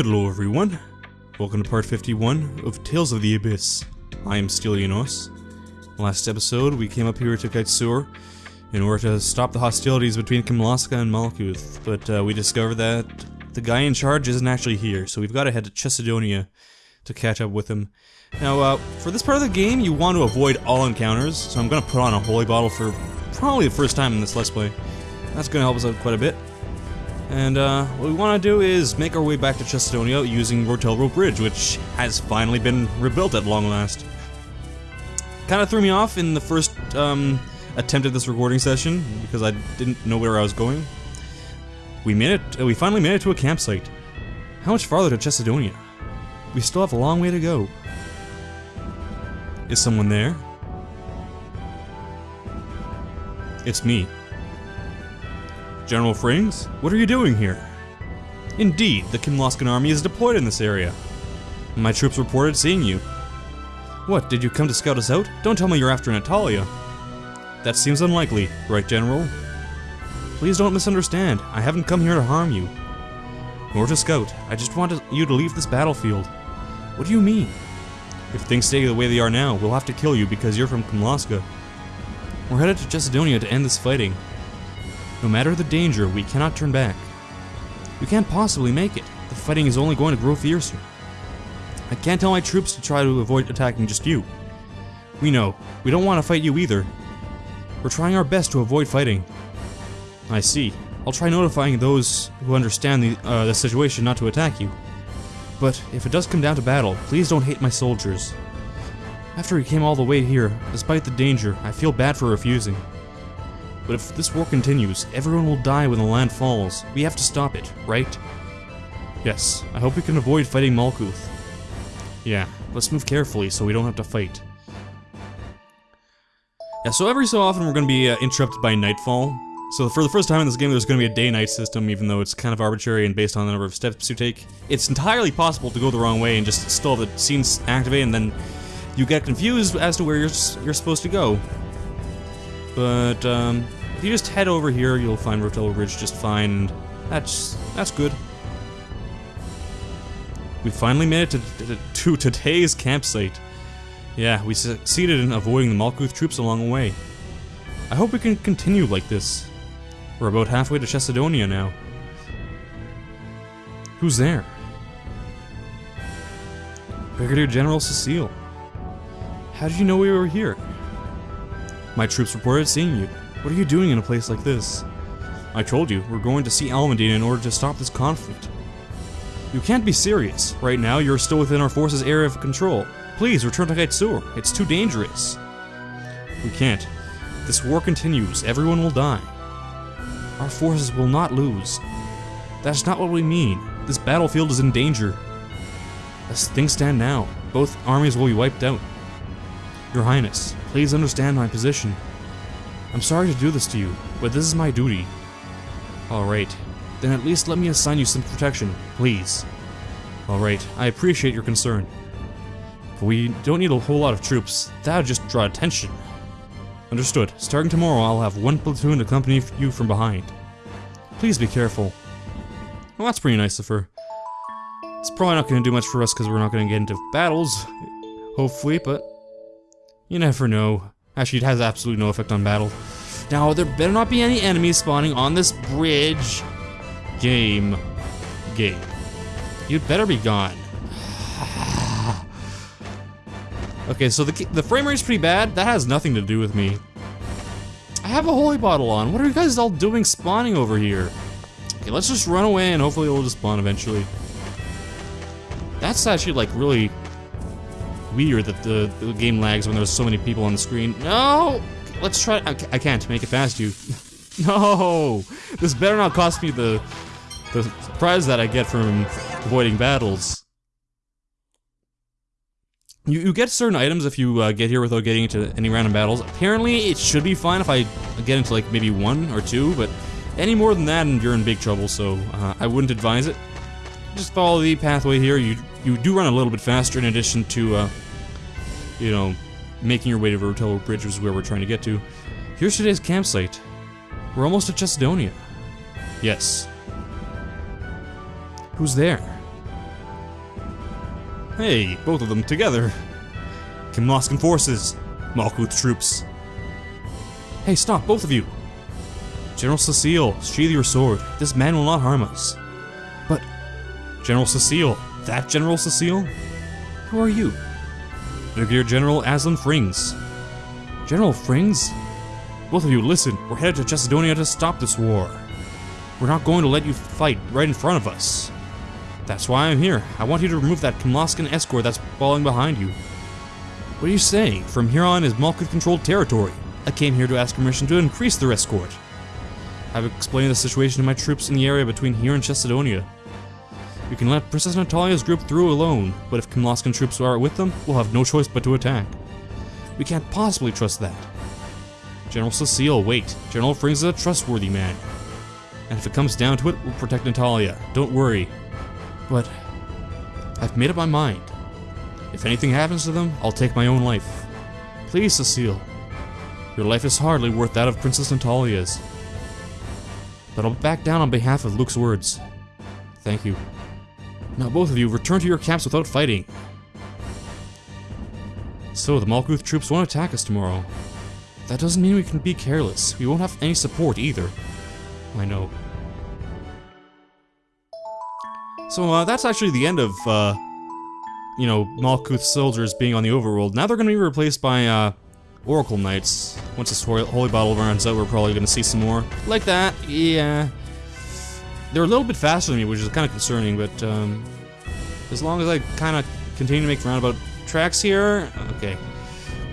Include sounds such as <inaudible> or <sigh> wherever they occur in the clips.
Hello everyone, welcome to part 51 of Tales of the Abyss. I am Stylianos. Last episode, we came up here to Kaitzur in order to stop the hostilities between Kimlasca and Malkuth, but uh, we discovered that the guy in charge isn't actually here, so we've got to head to Chesedonia to catch up with him. Now, uh, for this part of the game, you want to avoid all encounters, so I'm going to put on a holy bottle for probably the first time in this Let's Play. That's going to help us out quite a bit. And uh, what we want to do is make our way back to Chestonia using Rotelro Bridge, which has finally been rebuilt at long last. Kind of threw me off in the first um, attempt at this recording session because I didn't know where I was going. We made it. We finally made it to a campsite. How much farther to Chestonia? We still have a long way to go. Is someone there? It's me. General Frings, what are you doing here? Indeed, the Kimlascan army is deployed in this area. My troops reported seeing you. What, did you come to scout us out? Don't tell me you're after Natalia. That seems unlikely, right, General? Please don't misunderstand. I haven't come here to harm you. Nor to scout. I just want you to leave this battlefield. What do you mean? If things stay the way they are now, we'll have to kill you because you're from Kimlasca. We're headed to Chesedonia to end this fighting. No matter the danger, we cannot turn back. We can't possibly make it. The fighting is only going to grow fiercer. I can't tell my troops to try to avoid attacking just you. We know. We don't want to fight you either. We're trying our best to avoid fighting. I see. I'll try notifying those who understand the, uh, the situation not to attack you. But if it does come down to battle, please don't hate my soldiers. After we came all the way here, despite the danger, I feel bad for refusing. But if this war continues, everyone will die when the land falls. We have to stop it, right? Yes, I hope we can avoid fighting Malkuth. Yeah, let's move carefully so we don't have to fight. Yeah, so every so often we're going to be uh, interrupted by nightfall. So for the first time in this game there's going to be a day-night system, even though it's kind of arbitrary and based on the number of steps you take. It's entirely possible to go the wrong way and just still have the scenes activate and then you get confused as to where you're, you're supposed to go. But, um, if you just head over here, you'll find Rotello Ridge just fine, that's, that's good. We finally made it to, to, to today's campsite. Yeah, we succeeded in avoiding the Malkuth troops along the way. I hope we can continue like this. We're about halfway to Chesedonia now. Who's there? Brigadier General Cecille. How did you know we were here? My troops reported seeing you. What are you doing in a place like this? I told you, we're going to see Almandine in order to stop this conflict. You can't be serious. Right now, you're still within our forces' area of control. Please, return to Kaitzur. It's too dangerous. We can't. This war continues, everyone will die. Our forces will not lose. That's not what we mean. This battlefield is in danger. As things stand now, both armies will be wiped out. Your Highness, please understand my position. I'm sorry to do this to you, but this is my duty. Alright, then at least let me assign you some protection, please. Alright, I appreciate your concern. But we don't need a whole lot of troops, that would just draw attention. Understood. Starting tomorrow, I'll have one platoon accompany you from behind. Please be careful. Well, that's pretty nice of her. It's probably not going to do much for us because we're not going to get into battles, hopefully, but you never know. Actually, it has absolutely no effect on battle. Now, there better not be any enemies spawning on this bridge. Game. Game. You'd better be gone. <sighs> okay, so the, the frame rate's pretty bad. That has nothing to do with me. I have a holy bottle on. What are you guys all doing spawning over here? Okay, let's just run away and hopefully it'll just spawn eventually. That's actually like really weird that the, the game lags when there's so many people on the screen. No! Let's try- I, I can't make it past you. <laughs> no! This better not cost me the, the prize that I get from avoiding battles. You, you get certain items if you uh, get here without getting into any random battles. Apparently, it should be fine if I get into like maybe one or two, but any more than that and you're in big trouble, so uh, I wouldn't advise it. Just follow the pathway here. You you do run a little bit faster in addition to, uh, you know, making your way to Rotello Bridge, is where we're trying to get to. Here's today's campsite. We're almost at Chesedonia. Yes. Who's there? Hey, both of them together. Kimlascan forces. Malkuth troops. Hey, stop, both of you! General Cecille, sheathe your sword. This man will not harm us. But, General Cecille, that General Cecille? Who are you? Brigadier General Aslan Frings. General Frings? Both of you, listen, we're headed to Chesedonia to stop this war. We're not going to let you fight right in front of us. That's why I'm here. I want you to remove that Kimlascan escort that's falling behind you. What are you saying? From here on is Malkuth-controlled territory. I came here to ask permission to increase their escort. I've explained the situation to my troops in the area between here and Chesedonia. We can let Princess Natalia's group through alone, but if Kimlascan troops are with them, we'll have no choice but to attack. We can't possibly trust that. General Cecille, wait. General Frings is a trustworthy man. And if it comes down to it, we'll protect Natalia. Don't worry. But I've made up my mind. If anything happens to them, I'll take my own life. Please, Cecille. Your life is hardly worth that of Princess Natalia's. But I'll back down on behalf of Luke's words. Thank you. Now both of you, return to your camps without fighting. So, the Malkuth troops won't attack us tomorrow. That doesn't mean we can be careless. We won't have any support either. I know. So, uh, that's actually the end of, uh, you know, Malkuth soldiers being on the overworld. Now they're gonna be replaced by, uh, Oracle Knights. Once this Holy Bottle runs out, we're probably gonna see some more. Like that, yeah. They're a little bit faster than me, which is kind of concerning, but, um, as long as I kind of continue to make roundabout tracks here, okay.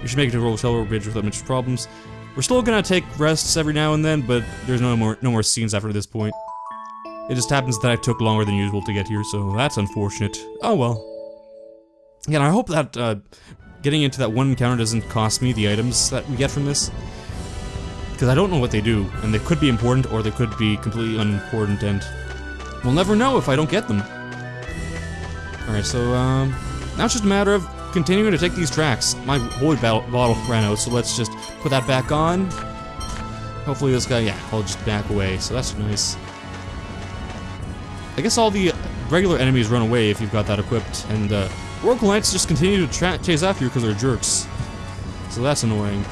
We should make it to Rotel Bridge without much problems. We're still gonna take rests every now and then, but there's no more no more scenes after this point. It just happens that I took longer than usual to get here, so that's unfortunate. Oh well. Yeah, I hope that uh, getting into that one encounter doesn't cost me the items that we get from this. Because I don't know what they do, and they could be important or they could be completely unimportant, and we'll never know if I don't get them. Alright, so um, now it's just a matter of continuing to take these tracks. My holy bottle ran out, so let's just put that back on. Hopefully this guy, yeah, I'll just back away, so that's nice. I guess all the regular enemies run away if you've got that equipped, and uh, Oracle Knights just continue to chase after you because they're jerks. So that's annoying.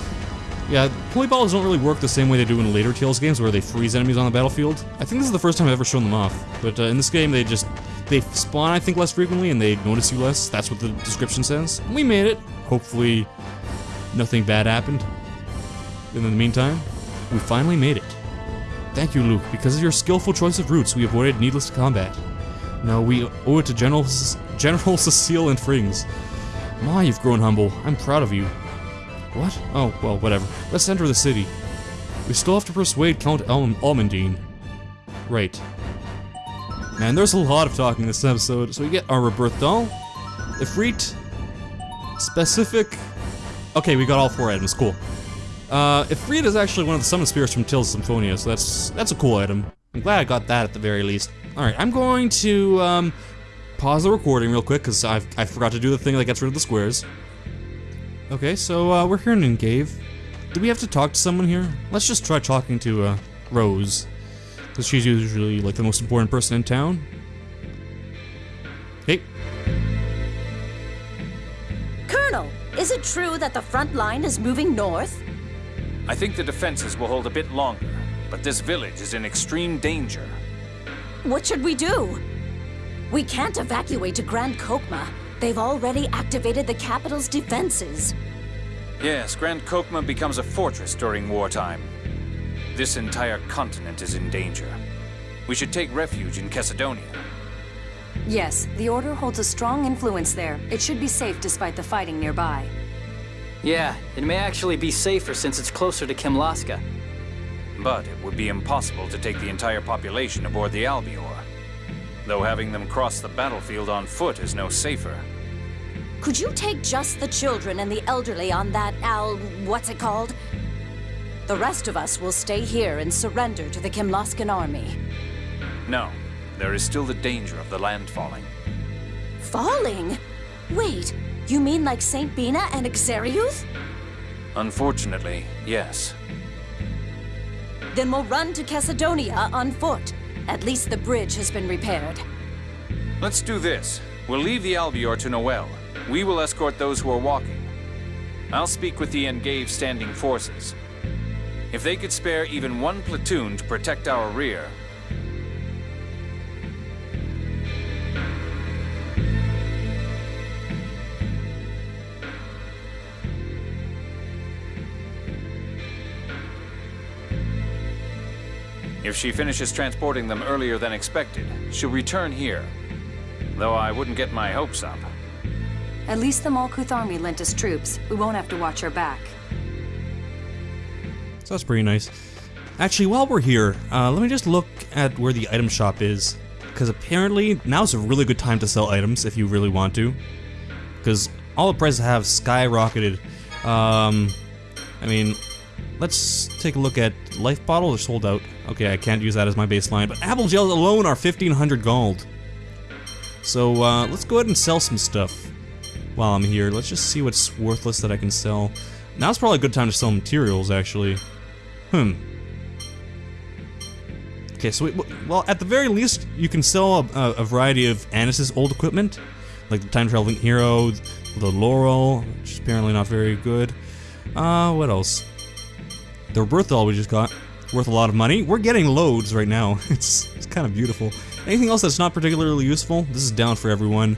Yeah, Holy Balls don't really work the same way they do in later Tales games where they freeze enemies on the battlefield. I think this is the first time I've ever shown them off, but uh, in this game they just, they spawn I think less frequently and they notice you less, that's what the description says. We made it. Hopefully nothing bad happened. In the meantime, we finally made it. Thank you, Luke. Because of your skillful choice of routes, we avoided needless combat. Now we owe it to General, General <laughs> Cecille and Frings. My, you've grown humble. I'm proud of you. What? Oh, well, whatever. Let's enter the city. We still have to persuade Count Al Almandine. Right. Man, there's a lot of talking in this episode. So we get our rebirth doll, Ifrit, specific. Okay, we got all four items. Cool. Uh, Ifrit is actually one of the summon spirits from Tales of Symphonia, so that's that's a cool item. I'm glad I got that at the very least. All right, I'm going to um, pause the recording real quick because I forgot to do the thing that gets rid of the squares. Okay, so uh, we're here in Engeve. Do we have to talk to someone here? Let's just try talking to uh, Rose. Because she's usually like the most important person in town. Hey. Colonel, is it true that the front line is moving north? I think the defenses will hold a bit longer, but this village is in extreme danger. What should we do? We can't evacuate to Grand Chokmah. They've already activated the capital's defenses. Yes, Grand Chokmah becomes a fortress during wartime. This entire continent is in danger. We should take refuge in Chesedonia. Yes, the Order holds a strong influence there. It should be safe despite the fighting nearby. Yeah, it may actually be safer since it's closer to Kimlasca. But it would be impossible to take the entire population aboard the Albiore. Though having them cross the battlefield on foot is no safer. Could you take just the children and the elderly on that Al... what's it called? The rest of us will stay here and surrender to the Kimlascan army. No, there is still the danger of the land falling. Falling? Wait, you mean like St. Binah and Xeriuth? Unfortunately, yes. Then we'll run to Chesedonia on foot. At least the bridge has been repaired. Let's do this. We'll leave the Albiore to Noelle. We will escort those who are walking. I'll speak with the Engeve standing forces. If they could spare even one platoon to protect our rear, If she finishes transporting them earlier than expected, she'll return here. Though I wouldn't get my hopes up. At least the Malkuth army lent us troops. We won't have to watch our back. So that's pretty nice. Actually, while we're here, uh, let me just look at where the item shop is. Because apparently, now's a really good time to sell items if you really want to. Because all the prices have skyrocketed. Um, I mean, let's take a look at life bottles are sold out. Okay, I can't use that as my baseline. But apple gels alone are 1500 gold. So uh, let's go ahead and sell some stuff while I'm here. Let's just see what's worthless that I can sell. Now's probably a good time to sell materials, actually. Hmm. Okay, so, we, well, at the very least, you can sell a, a variety of Anise's old equipment, like the Time Traveling Hero, the Laurel, which is apparently not very good. Uh, what else? The Berthol we just got, worth a lot of money. We're getting loads right now. <laughs> It's, it's kind of beautiful. Anything else that's not particularly useful? This is down for everyone.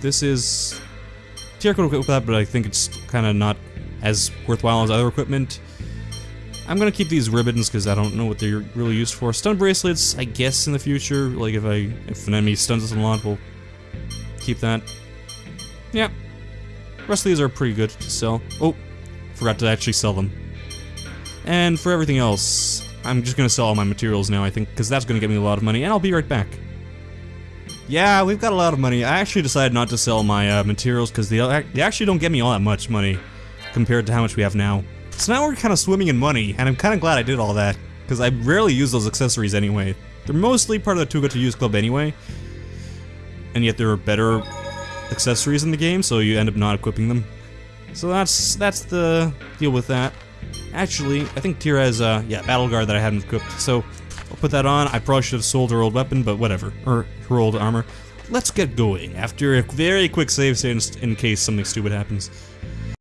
This is... Tear could equip that, but I think it's kind of not as worthwhile as other equipment. I'm gonna keep these ribbons because I don't know what they're really used for. Stun bracelets, I guess in the future, like if I if an enemy stuns us a lot, we'll keep that. Yeah. Rest of these are pretty good to sell. Oh, forgot to actually sell them. And for everything else, I'm just gonna sell all my materials now, I think, because that's gonna get me a lot of money, and I'll be right back. Yeah, we've got a lot of money. I actually decided not to sell my uh, materials because they, they actually don't get me all that much money compared to how much we have now. So now we're kind of swimming in money, and I'm kind of glad I did all that, because I rarely use those accessories anyway. They're mostly part of the Too Good To Use Club anyway, and yet there are better accessories in the game, so you end up not equipping them. So that's that's the deal with that. Actually, I think Tear has, uh, yeah, Battle Guard that I hadn't equipped, so I'll put that on. I probably should have sold her old weapon, but whatever. Or her old armor. Let's get going after a very quick save state in case something stupid happens.